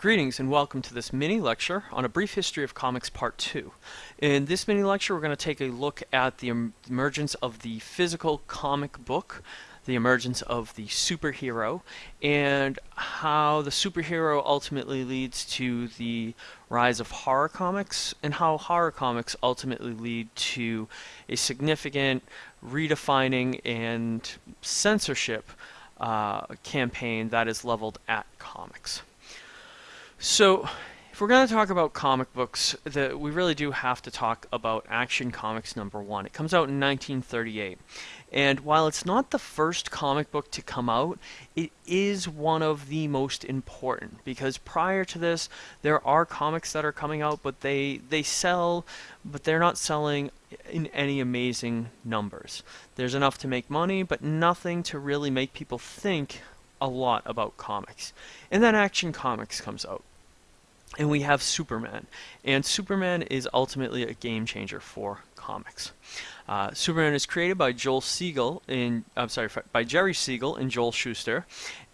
Greetings and welcome to this mini lecture on a brief history of comics part 2. In this mini lecture we're going to take a look at the emergence of the physical comic book, the emergence of the superhero, and how the superhero ultimately leads to the rise of horror comics, and how horror comics ultimately lead to a significant redefining and censorship uh, campaign that is leveled at comics. So, if we're going to talk about comic books, the, we really do have to talk about Action Comics number one. It comes out in 1938. And while it's not the first comic book to come out, it is one of the most important because prior to this, there are comics that are coming out, but they, they sell, but they're not selling in any amazing numbers. There's enough to make money, but nothing to really make people think a lot about comics. And then Action Comics comes out and we have Superman. And Superman is ultimately a game changer for comics. Uh, Superman is created by Joel Siegel I'm sorry by Jerry Siegel and Joel Shuster,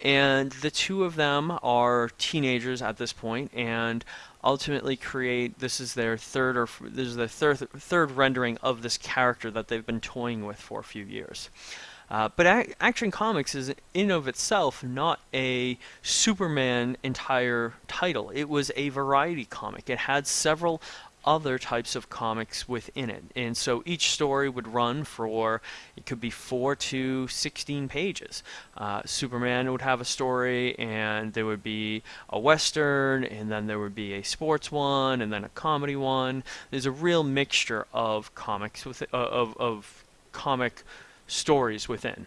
and the two of them are teenagers at this point, and ultimately create this is their third or this is the third third rendering of this character that they've been toying with for a few years. Uh, but Action Comics is in of itself not a Superman entire title. It was a variety comic. It had several other types of comics within it. And so each story would run for, it could be 4 to 16 pages. Uh, Superman would have a story, and there would be a Western, and then there would be a sports one, and then a comedy one. There's a real mixture of comics, with, uh, of, of comic stories within.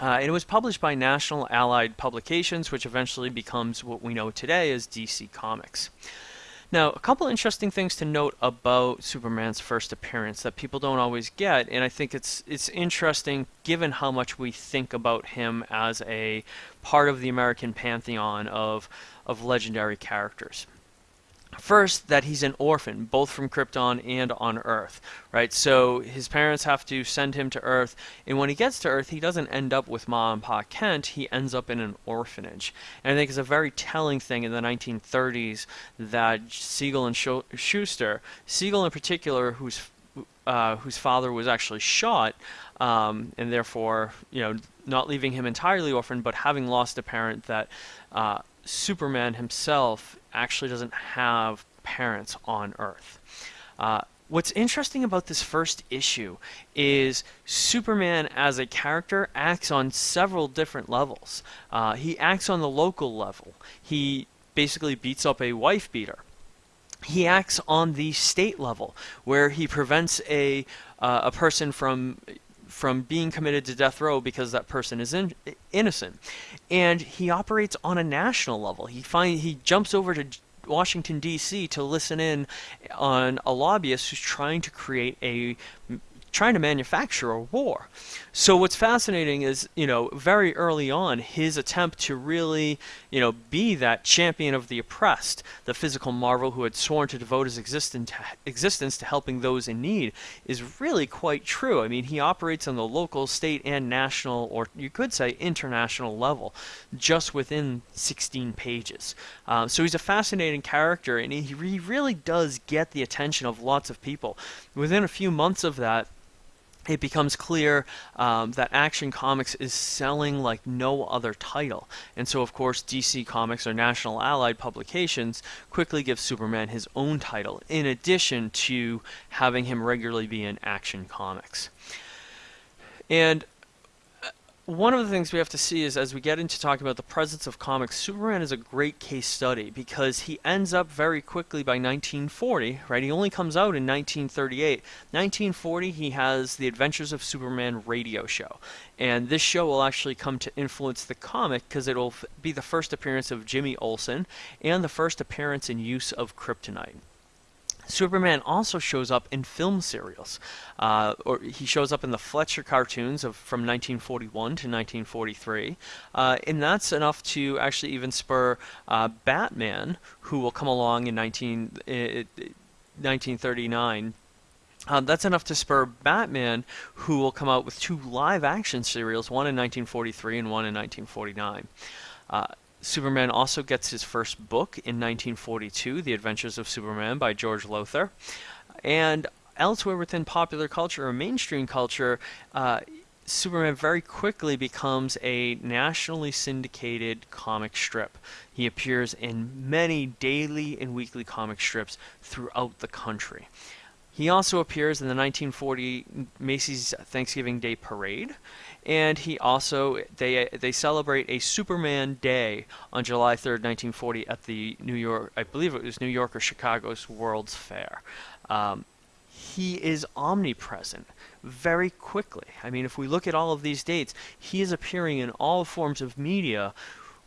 Uh, it was published by National Allied Publications, which eventually becomes what we know today as DC Comics. Now, a couple interesting things to note about Superman's first appearance that people don't always get, and I think it's it's interesting given how much we think about him as a part of the American pantheon of of legendary characters. First, that he's an orphan, both from Krypton and on Earth, right? So his parents have to send him to Earth, and when he gets to Earth, he doesn't end up with Ma and Pa Kent. He ends up in an orphanage, and I think it's a very telling thing in the 1930s that Siegel and Shuster, Siegel in particular, whose uh, whose father was actually shot, um, and therefore, you know, not leaving him entirely orphaned, but having lost a parent that uh, Superman himself actually doesn't have parents on Earth. Uh, what's interesting about this first issue is Superman as a character acts on several different levels. Uh, he acts on the local level. He basically beats up a wife beater. He acts on the state level, where he prevents a uh, a person from from being committed to death row because that person is in, innocent. And he operates on a national level. He find he jumps over to Washington D.C. to listen in on a lobbyist who's trying to create a trying to manufacture a war. So what's fascinating is, you know, very early on, his attempt to really, you know, be that champion of the oppressed, the physical marvel who had sworn to devote his existence to helping those in need, is really quite true. I mean, he operates on the local, state, and national, or you could say international level, just within 16 pages. Um, so he's a fascinating character, and he really does get the attention of lots of people. Within a few months of that, it becomes clear um, that Action Comics is selling like no other title. And so, of course, DC Comics or National Allied Publications quickly gives Superman his own title, in addition to having him regularly be in Action Comics. And one of the things we have to see is as we get into talking about the presence of comics, Superman is a great case study because he ends up very quickly by 1940, right? He only comes out in 1938. 1940, he has the Adventures of Superman radio show. And this show will actually come to influence the comic because it'll be the first appearance of Jimmy Olsen and the first appearance and use of kryptonite. Superman also shows up in film serials. Uh, or he shows up in the Fleischer cartoons of from 1941 to 1943, uh, and that's enough to actually even spur uh, Batman, who will come along in 19, 1939 uh, that's enough to spur Batman, who will come out with two live action serials, one in 1943 and one in 1949. Uh, Superman also gets his first book in 1942, The Adventures of Superman by George Lowther. And elsewhere within popular culture or mainstream culture, uh, Superman very quickly becomes a nationally syndicated comic strip. He appears in many daily and weekly comic strips throughout the country. He also appears in the 1940 Macy's Thanksgiving Day Parade, and he also they they celebrate a Superman Day on July 3rd, 1940, at the New York, I believe it was New York or Chicago's World's Fair. Um, he is omnipresent very quickly. I mean, if we look at all of these dates, he is appearing in all forms of media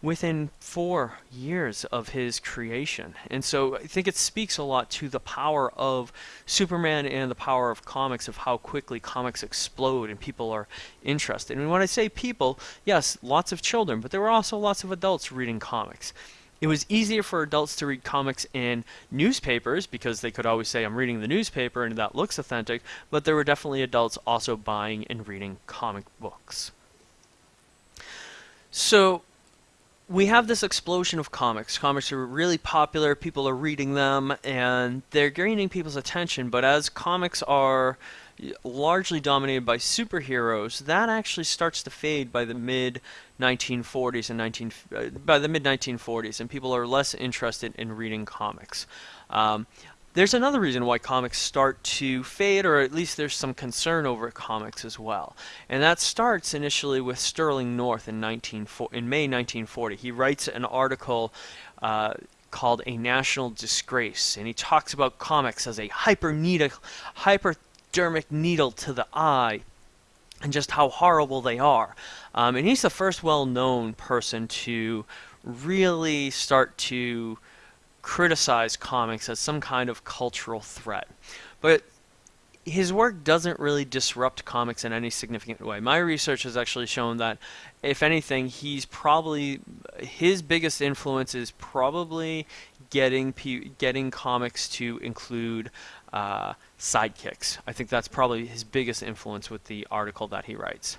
within four years of his creation. And so I think it speaks a lot to the power of Superman and the power of comics, of how quickly comics explode and people are interested. And when I say people, yes, lots of children, but there were also lots of adults reading comics. It was easier for adults to read comics in newspapers because they could always say, I'm reading the newspaper and that looks authentic, but there were definitely adults also buying and reading comic books. So, we have this explosion of comics. Comics are really popular, people are reading them, and they're gaining people's attention. But as comics are largely dominated by superheroes, that actually starts to fade by the mid 1940s and 19 uh, by the mid 1940s, and people are less interested in reading comics. Um, there's another reason why comics start to fade, or at least there's some concern over comics as well. And that starts initially with Sterling North in, 19, in May 1940. He writes an article uh, called A National Disgrace, and he talks about comics as a hypodermic needle to the eye and just how horrible they are. Um, and he's the first well known person to really start to criticize comics as some kind of cultural threat. But his work doesn't really disrupt comics in any significant way. My research has actually shown that, if anything, he's probably his biggest influence is probably getting getting comics to include uh, sidekicks. I think that's probably his biggest influence with the article that he writes.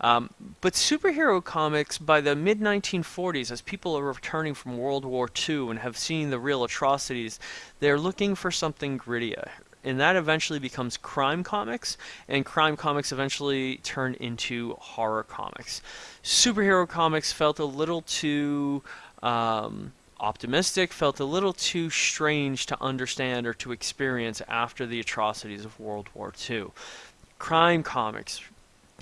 Um, but superhero comics by the mid 1940s, as people are returning from World War II and have seen the real atrocities, they're looking for something grittier. And that eventually becomes crime comics, and crime comics eventually turn into horror comics. Superhero comics felt a little too um, optimistic, felt a little too strange to understand or to experience after the atrocities of World War II. Crime comics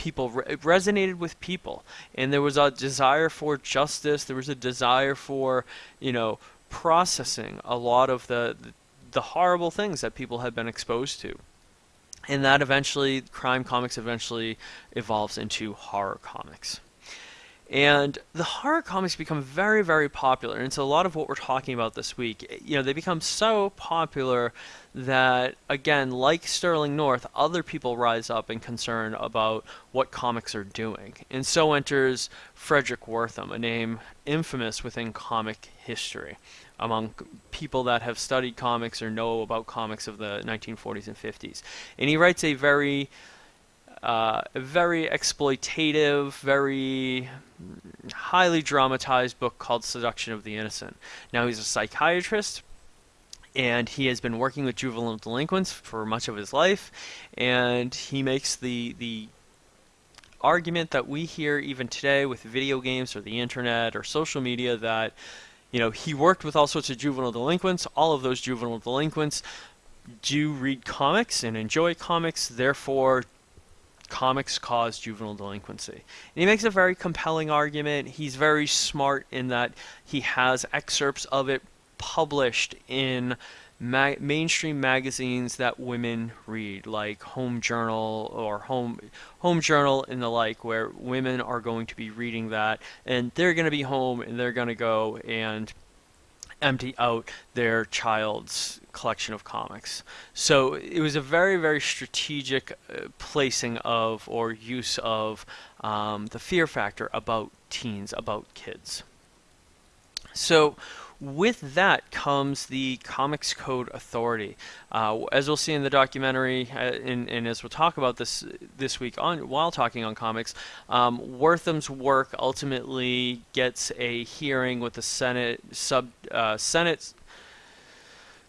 people re- resonated with people. And there was a desire for justice there was a desire for you know processing a lot of the the horrible things that people had been exposed to. And that eventually crime comics eventually evolves into horror comics and the horror comics become very, very popular. And so a lot of what we're talking about this week, you know, they become so popular that, again, like Sterling North, other people rise up in concern about what comics are doing. And so enters Fredric Wertham, a name infamous within comic history among people that have studied comics or know about comics of the 1940s and 50s. And he writes a very uh, very exploitative, very highly dramatized book called Seduction of the Innocent. Now he's a psychiatrist and he has been working with juvenile delinquents for much of his life and he makes the the argument that we hear even today with video games or the internet or social media that you know he worked with all sorts of juvenile delinquents all of those juvenile delinquents do read comics and enjoy comics therefore comics cause juvenile delinquency. And he makes a very compelling argument. He's very smart in that he has excerpts of it published in ma- mainstream magazines that women read, like Home Journal or Home Home Journal and the like, where women are going to be reading that, and they're going to be home and they're going to go and empty out their child's collection of comics. So it was a very, very strategic uh, placing of or use of um, the fear factor about teens, about kids. So with that comes the Comics Code Authority. Uh, as we'll see in the documentary, uh, and, and, as we'll talk about this this week on while talking on comics, um, Wertham's work ultimately gets a hearing with the Senate sub uh, Senate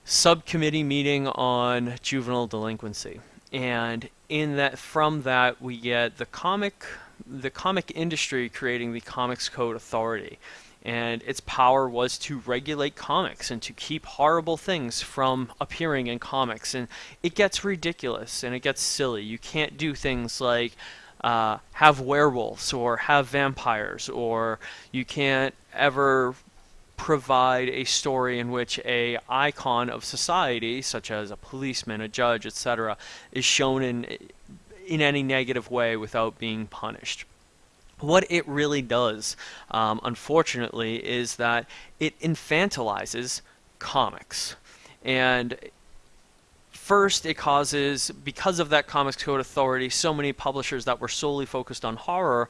subcommittee meeting on juvenile delinquency, and in that from that we get the comic the comic industry creating the Comics Code Authority and its power was to regulate comics and to keep horrible things from appearing in comics. And it gets ridiculous and it gets silly. You can't do things like uh, have werewolves or have vampires, or you can't ever provide a story in which a icon of society, such as a policeman, a judge, etc., is shown in in any negative way without being punished what it really does, um, unfortunately, is that it infantilizes comics. And first, it causes, because of that Comics Code Authority, so many publishers that were solely focused on horror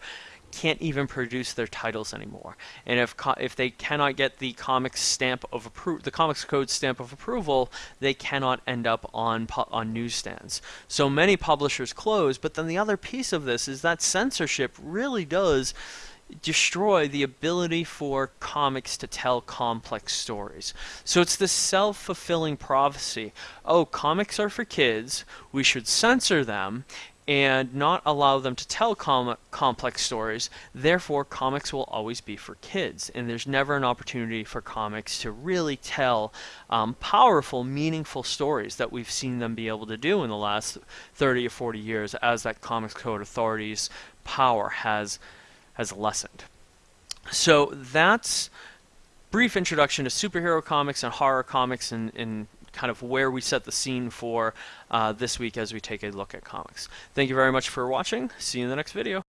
can't even produce their titles anymore. And if if they cannot get the comics stamp of appro- the comics code stamp of approval, they cannot end up on on newsstands. So many publishers close. But then the other piece of this is that censorship really does destroy the ability for comics to tell complex stories. So it's this self fulfilling prophecy. Oh, comics are for kids, we should censor them, and not allow them to tell com complex stories. Therefore, comics will always be for kids, and there's never an opportunity for comics to really tell um, powerful, meaningful stories that we've seen them be able to do in the last 30 or 40 years as that Comics Code Authority's power has has lessened. So that's brief introduction to superhero comics and horror comics and, and kind of where we set the scene for uh, this week as we take a look at comics. Thank you very much for watching. See you in the next video.